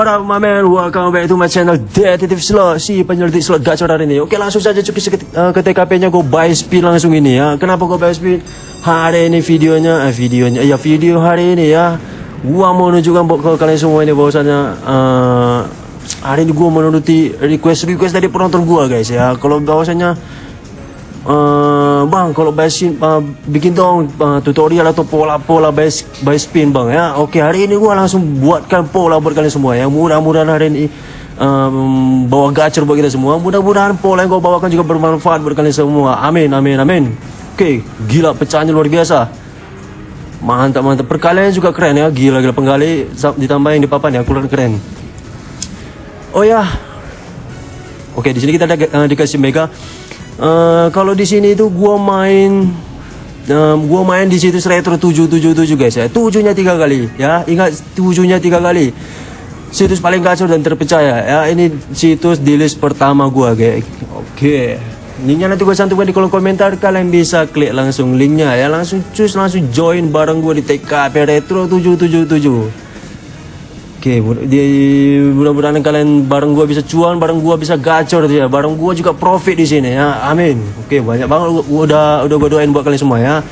what up my man Welcome back to my channel Detektif Slot Si penyelidik slot gacor hari ini. Oke langsung saja cuki uh, ke TKP nya Gue buy spin langsung ini ya. Kenapa gue buy spin Hari ini videonya eh, Videonya Ya video hari ini ya. Gua mau nunjukkan buat ke kalian semua ini bahwasannya uh, Hari ini gue menuruti request-request dari penonton gue guys ya. Kalau bahwasannya Uh, bang kalau basic uh, bikin dong uh, tutorial atau pola-pola base by spin bang ya. Oke hari ini gua langsung buatkan pola buat kalian semua ya. Mudah-mudahan hari ini um, bawa gacor buat kita semua. Mudah-mudahan pola yang gua bawakan juga bermanfaat buat kalian semua. Amin amin amin. Oke gila pecahannya luar biasa. Mantap mantap perkalian juga keren ya. Gila gila penggali ditambahin di papan ya. Keluar keren. Oh ya. Oke okay, di sini kita ada uh, dikasih mega Uh, kalau di sini itu gua main um, gua main di situs retro 777 guys ya. Tujuhnya tiga kali ya. Ingat tujuhnya tiga kali. Situs paling kacau dan terpercaya ya. Ini situs di list pertama gua guys. Oke. Okay. Linknya nanti gue cantumkan di kolom komentar Kalian bisa klik langsung linknya ya Langsung cus langsung join bareng gue di TKP Retro 777 Oke, okay, mudah-mudahan kalian bareng gua bisa cuan, bareng gua bisa gacor ya, bareng gua juga profit di sini ya. Amin. Oke, okay, banyak banget gua udah udah gua doain buat kalian semua ya.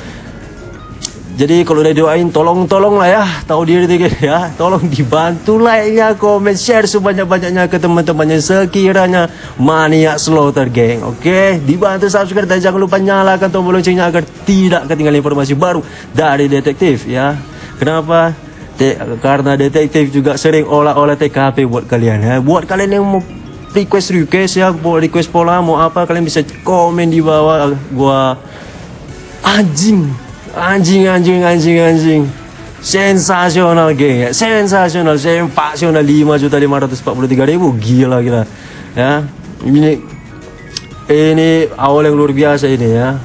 Jadi kalau udah doain tolong tolong lah ya, tahu diri dikit ya. Tolong dibantu like nya, komen, share sebanyak-banyaknya ke teman-temannya sekiranya mania slaughter geng. Oke, okay? dibantu subscribe dan jangan lupa nyalakan tombol loncengnya agar tidak ketinggalan informasi baru dari detektif ya. Kenapa? Karena detektif juga sering olah-olah TKP buat kalian ya. Buat kalian yang mau request request ya, mau request pola mau apa kalian bisa komen di bawah. Gua anjing anjing anjing anjing anjing. Sensasional geng ya. Sensasional sensasional. 5 juta 543 ribu. Gila gila. Ya. Ini ini awal yang luar biasa ini ya.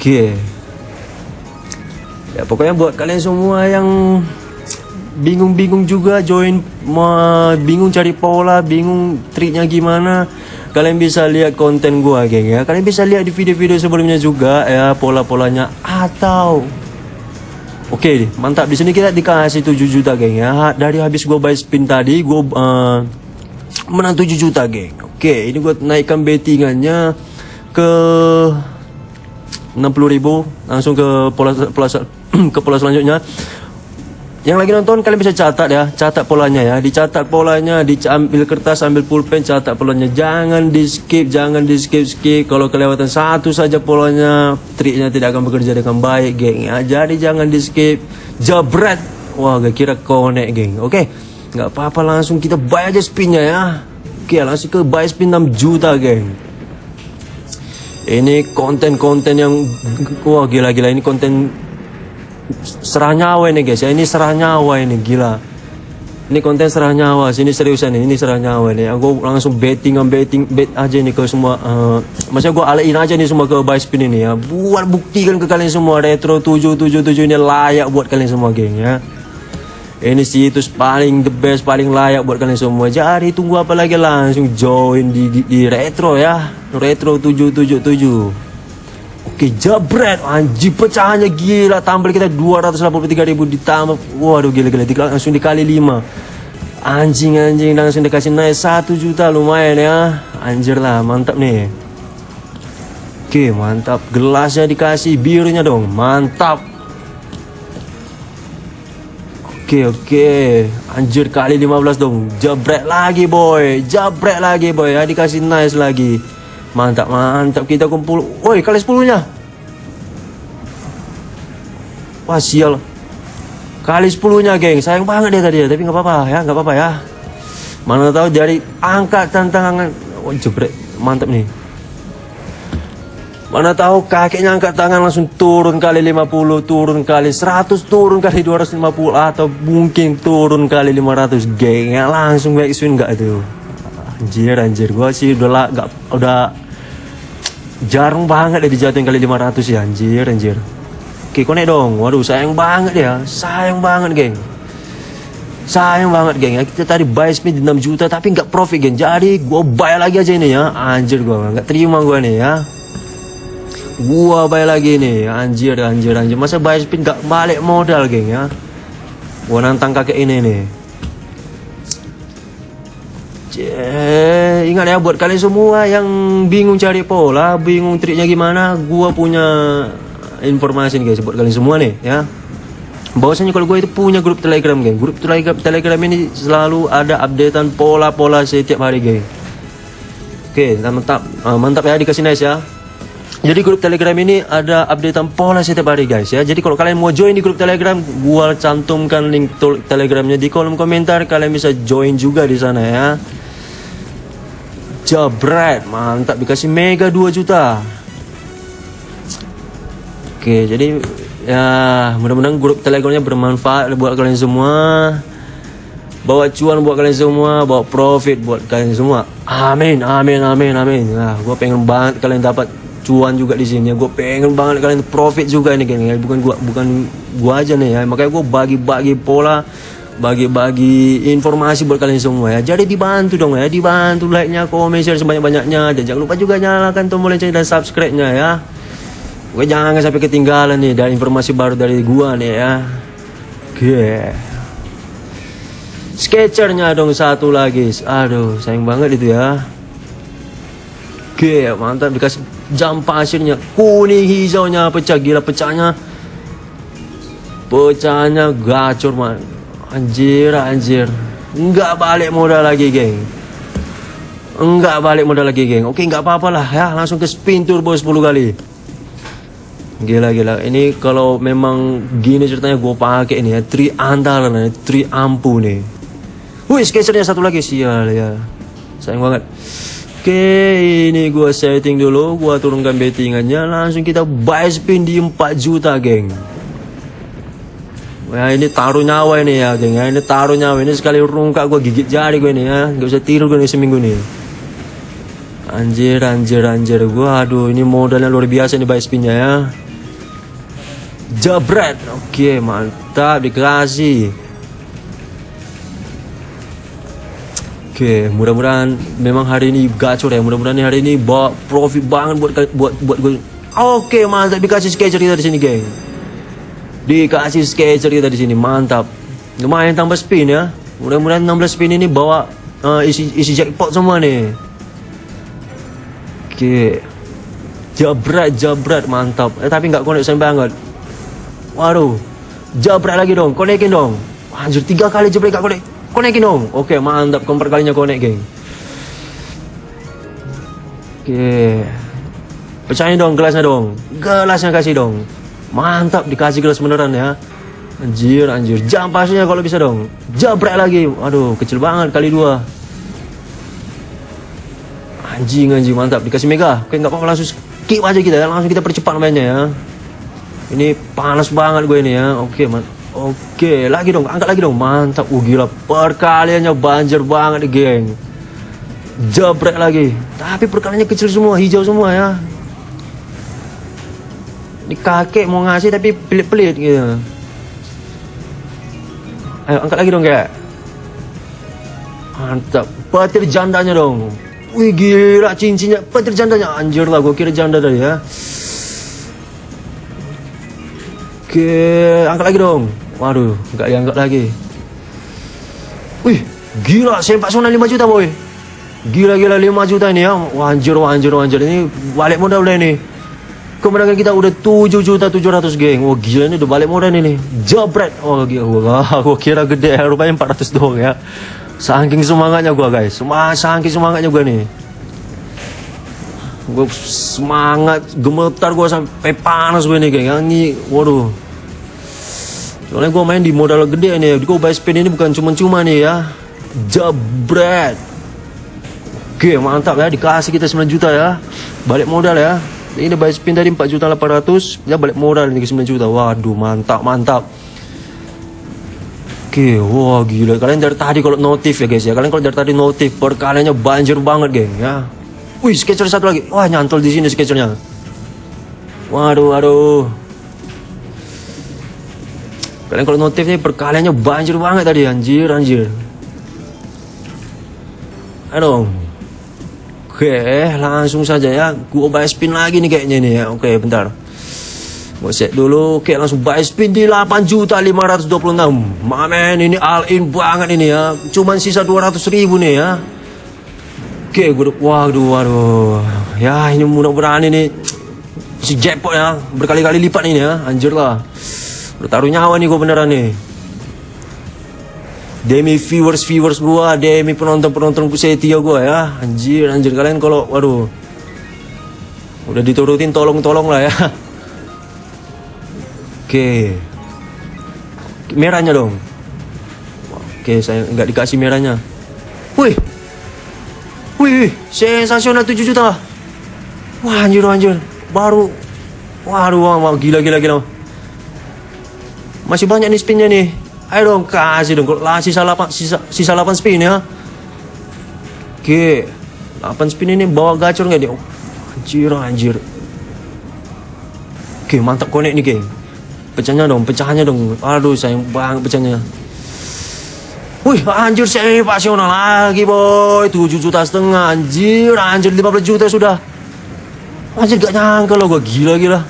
Oke. okay ya pokoknya buat kalian semua yang bingung-bingung juga join bingung cari pola bingung triknya gimana kalian bisa lihat konten gua geng ya. Kalian bisa lihat di video-video sebelumnya juga ya pola-polanya atau oke okay, mantap. Di sini kita dikasih 7 juta geng ya. Dari habis gua buy spin tadi gua uh, menang 7 juta geng. Oke okay, ini gua naikkan bettingannya ke 60 ribu langsung ke pola pola ke pola selanjutnya. Yang lagi nonton kalian bisa catat ya catat polanya ya. Dicatat polanya diambil kertas ambil pulpen catat polanya. Jangan di skip jangan di skip. Skip kalau kelewatan satu saja polanya triknya tidak akan bekerja dengan baik geng ya. Jadi jangan di skip jabret. Wah gak kira konek geng. Oke nggak apa-apa langsung kita buy aja spinnya ya. Oke langsung ke buy spin 6 juta geng. Ini konten-konten yang wah gila-gila. Ini konten serah nyawa ini guys ya. Ini serah nyawa ini gila. Ini konten serah nyawa sini seriusan ini serah nyawa ini. Aku langsung betting betting bet aja nih ke semua uh, maksudnya gue alain aja nih semua ke buy spin ini ya. Buat buktikan ke kalian semua retro 777 ini layak buat kalian semua geng ya. Ini situs paling the best paling layak buat kalian semua. Jadi tunggu apa lagi? Langsung join di, di, di retro ya. Retro 777 Oke jabret anjing pecahannya gila. Tampil kita 283 ribu ditambah. Waduh gila gila. Langsung dikali 5 anjing anjing. Langsung dikasih naik 1 juta. Lumayan ya. Anjir lah mantap nih. Oke mantap. Gelasnya dikasih birunya dong. Mantap. Oke oke anjir kali 15 dong. Jabret lagi boy. Jabret lagi boy. Ya dikasih nice lagi Mantap, mantap. Kita kumpul. Woi, kali sepuluhnya. Wah, sial. Kali sepuluhnya, geng. Sayang banget dia tadi ya. Tapi nggak apa-apa ya, nggak apa-apa ya. Mana tahu dari angka tantangan. Oh, jebret. Mantap nih. Mana tahu kakeknya angkat tangan langsung turun kali 50, turun kali 100, turun kali 250 atau mungkin turun kali 500 geng. Ya, langsung back swing enggak itu. Anjir anjir. Gua sih udah lah gak udah jarang banget ya dijatuhin kali 500 ya anjir anjir. Oke konek dong? Waduh sayang banget ya. Sayang banget geng. Sayang banget geng. Ya kita tadi buy speed 6 juta tapi nggak profit geng. Jadi gua buy lagi aja ini ya. Anjir gua nggak terima gua nih ya. Gua buy lagi nih anjir anjir anjir. Masa buy speed nggak balik modal geng ya? Gua nantang kakek ini nih Cie, ingat ya buat kalian semua yang bingung cari pola, bingung triknya gimana, gua punya informasi nih guys buat kalian semua nih ya. Bahwasanya kalau gue itu punya grup Telegram geng. Grup Telegram Telegram ini selalu ada updatean pola-pola setiap hari geng. Oke, mantap. Uh, mantap ya dikasih nice ya. Jadi grup Telegram ini ada updatean pola setiap hari guys ya. Jadi kalau kalian mau join di grup Telegram, gua cantumkan link Telegramnya di kolom komentar. Kalian bisa join juga di sana ya. Jabret, mantap dikasih mega 2 juta. Oke, jadi ya mudah-mudahan grup Telegramnya bermanfaat buat kalian semua. Bawa cuan buat kalian semua, bawa profit buat kalian semua. Amin, amin, amin, amin. Nah, gue pengen banget kalian dapat cuan juga di sini. Gue pengen banget kalian profit juga ini geng. Bukan gua bukan gua aja nih ya. Makanya gue bagi-bagi pola bagi-bagi informasi buat kalian semua ya. Jadi dibantu dong ya, dibantu like-nya, komen, share sebanyak-banyaknya dan jangan lupa juga nyalakan tombol lonceng dan subscribe-nya ya. Gue jangan sampai ketinggalan nih dari informasi baru dari gua nih ya. Oke. Sketchernya dong satu lagi. Aduh, sayang banget itu ya. Oke, mantap dikasih jam pasirnya. Kuning hijaunya pecah gila pecahnya. Pecahnya gacor man. Anjir, anjir. Enggak balik modal lagi, geng. Enggak balik modal lagi, geng. Oke, enggak apa-apa lah ya. Langsung ke spin turbo 10 kali. Gila, gila. Ini kalau memang gini ceritanya gue pakai ini ya. Tri andalan, nih. tri ampu nih. Wih, sketchernya satu lagi. Sial ya. Sayang banget. Oke, ini gue setting dulu. Gue turunkan bettingannya. Langsung kita buy spin di 4 juta, geng. Ya ini taruh nyawa ini ya geng ya. Ini taruh nyawa ini sekali rungkak gue gigit jari gue ini ya. Gak usah tidur gue nih seminggu nih Anjir anjir anjir. Gue Aduh ini modalnya luar biasa nih buy spinnya ya. Jabret. Oke mantap. Dikasih. Oke mudah-mudahan memang hari ini gacor ya. Mudah-mudahan hari ini bawa profit banget buat buat buat gue Oke mantap. Dikasih sketcher kita di sini geng Dikasih sketcher kita di sini, mantap. Lumayan tambah spin ya. Mudah-mudahan 16 spin ini bawa uh, isi isi jackpot semua nih. Oke. Jabrat, jabrat, mantap. Eh tapi nggak konek banget. Waduh. Jabrat lagi dong, konekin dong. Anjir, tiga kali jabrat gak konek. Konekin dong. Oke, mantap. Keempat kalinya konek, geng. Oke. Pecahin dong gelasnya dong. Gelasnya kasih dong. Mantap dikasih gelas beneran ya. Anjir, anjir. Jam pasnya kalau bisa dong. Jabrak lagi. Aduh, kecil banget kali dua. Anjing, anjing mantap. Dikasih mega. Oke, nggak apa-apa langsung skip aja kita ya. Langsung kita percepat mainnya ya. Ini panas banget gue ini ya. Oke, man. Oke, lagi dong. Angkat lagi dong. Mantap. Uh, gila. Perkaliannya banjir banget geng. Jabrak lagi. Tapi perkaliannya kecil semua. Hijau semua ya. Kakek mau ngasih tapi pelit-pelit gitu. Ayo angkat lagi dong kak. Mantap. Petir jandanya dong. Wih gila cincinnya petir jandanya. Anjir lah gue kira janda tadi ya. Oke angkat lagi dong. Waduh nggak diangkat lagi. Wih gila sempak sona 5 juta boy. Gila-gila 5 juta ini ya. Wanjir wanjir wanjir ini balik modal udah ini kemenangan kita udah 7 juta 700 geng. Wah gila ini udah balik modal ini. Jabret. Oh gila. Gua, gua kira gede. Rupanya 400 doang ya. Saking semangatnya gua guys. Saking semangatnya gua nih. Gue semangat gemetar gue sampai panas gue nih geng. Ini waduh. Soalnya gue main di modal gede nih. Di buy spin ini bukan cuma-cuma nih ya. Jabret. Oke mantap ya. Dikasih kita 9 juta ya. Balik modal ya ini buy spin tadi 4 juta 800 dia balik ini ke 9 juta waduh mantap mantap Oke, wah gila. Kalian dari tadi kalau notif ya guys ya. Kalian kalau dari tadi notif, perkaliannya banjir banget geng ya. Wih, sketcher satu lagi. Wah, nyantol di sini sketchernya. Waduh, waduh. Kalian kalau notif nih perkaliannya banjir banget tadi anjir, anjir. Aduh. Oke, langsung saja ya. Gua buy spin lagi nih kayaknya nih ya. Oke, bentar. Gua set dulu. Oke, langsung buy spin di 8 juta 526. Mamen, ini all in banget ini ya. Cuman sisa 200 ribu nih ya. Oke, udah, waduh, waduh. Ya, ini mudah-mudahan ini si jackpot ya, berkali-kali lipat ini ya, anjir lah. Udah taruh nyawa nih gue beneran nih. Demi viewers viewers gua, demi penonton penonton setia gua ya, anjir anjir kalian kalau, waduh, udah diturutin tolong tolong lah ya. Oke, merahnya dong. Oke, saya nggak dikasih merahnya. Wih, wih, sensasional 7 juta. Wah anjir anjir, baru, waduh, wah, wah, gila gila gila. Masih banyak nih spinnya nih. Ayo dong kasih dong. Lah sisa 8 sisa sisa 8 spin ya. Oke. 8 spin ini bawa gacor nggak dia? Anjir anjir. Oke, mantap konek nih, geng. Pecahnya dong, pecahnya dong. Aduh, sayang banget pecahnya. Wih, anjir sensasional lagi, boy. 7 juta setengah, anjir. Anjir 15 juta sudah. Anjir gak nyangka loh gua gila-gila.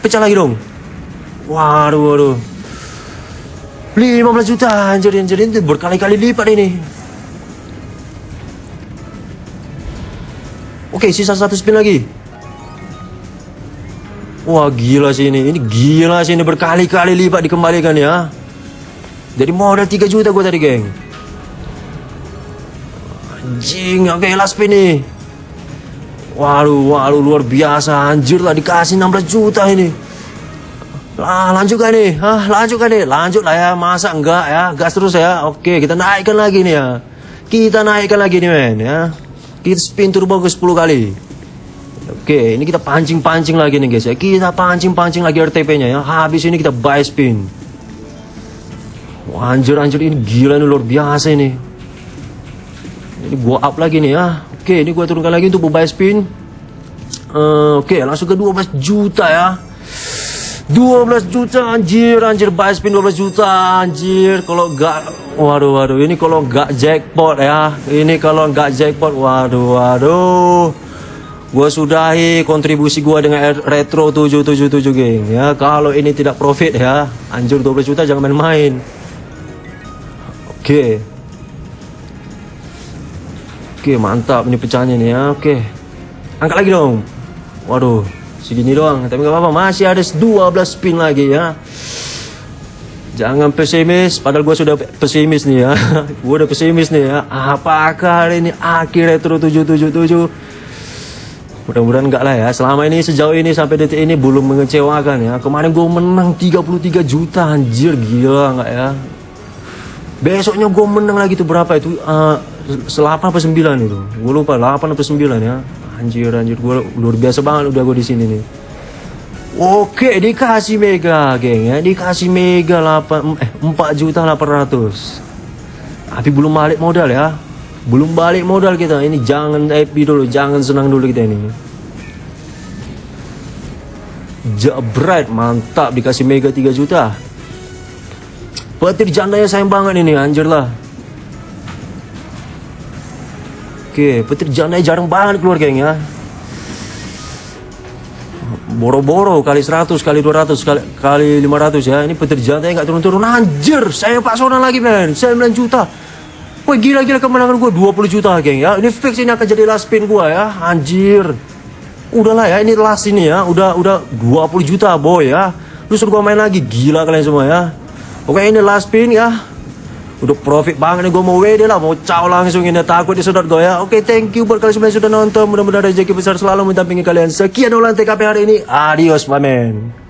Pecah lagi dong. Waduh, waduh. 15 juta anjir anjir itu berkali-kali lipat ini. Oke sisa satu spin lagi. Wah gila sih ini. Ini gila sih ini. Berkali-kali lipat dikembalikan ya. Jadi modal 3 juta gue tadi geng. Anjing oke last spin nih. Waduh waduh luar biasa. Anjir lah dikasih 16 juta ini Ah, lanjut kan nih? Hah, lanjut kan nih? Lanjut lah ya, masa enggak ya? Gas terus ya. Oke, kita naikkan lagi nih ya. Kita naikkan lagi nih men ya. Kita spin turbo ke 10 kali. Oke, ini kita pancing-pancing lagi nih guys ya. Kita pancing-pancing lagi RTP-nya ya. Habis ini kita buy spin. Anjir anjir ini gila nih luar biasa ini. Ini gua up lagi nih ya. Oke, ini gua turunkan lagi untuk buy spin. Uh, Oke, langsung ke 12 juta ya. 12 juta anjir anjir buy spin 12 juta anjir. Kalau enggak waduh waduh ini kalau enggak jackpot ya. Ini kalau enggak jackpot waduh waduh. Gua sudahi kontribusi gua dengan retro 777 geng. Ya kalau ini tidak profit ya anjir 12 juta jangan main-main. Oke. Okay. oke okay, mantap ini pecahnya nih ya oke. Okay. angkat lagi dong. Waduh segini doang. Tapi nggak apa-apa masih ada 12 spin lagi ya. Jangan pesimis padahal gue sudah pesimis nih ya. Gue udah pesimis nih ya. Apakah hari ini akhir retro 777 mudah-mudahan enggak lah ya. Selama ini sejauh ini sampai detik ini belum mengecewakan ya. Kemarin gue menang 33 juta anjir. Gila enggak ya? Besoknya gue menang lagi tuh berapa itu? Uh, 8 apa 9 itu? Gue lupa 8 atau 9 ya anjir anjir. Gue luar biasa banget udah gue di sini nih. Oke dikasih mega geng ya. Dikasih mega 8 eh 4 juta 800 tapi belum balik modal ya. Belum balik modal kita. Ini jangan happy dulu jangan senang dulu kita ini. Jabret mantap. Dikasih mega 3 juta. Petir jandanya sayang banget ini anjir lah Oke, petir janai jarang banget keluar geng ya. Boro-boro kali 100 kali 200 kali kali 500 ya. Ini petir jantai nggak turun-turun anjir. Saya Pak Sona lagi men. 9 juta. Woi gila-gila kemenangan gue 20 juta geng ya. Ini fix ini akan jadi last spin gue ya. Anjir. Udahlah ya ini last ini ya. Udah udah 20 juta boy ya. Lu suruh gue main lagi gila kalian semua ya. Oke ini last spin ya udah profit banget nih gue mau WD lah mau caw langsung ini takut disedot gue ya. Oke okay, thank you buat kalian semua yang sudah nonton. Mudah-mudahan rezeki besar selalu mendampingi kalian. Sekian ulang TKP hari ini. Adios my man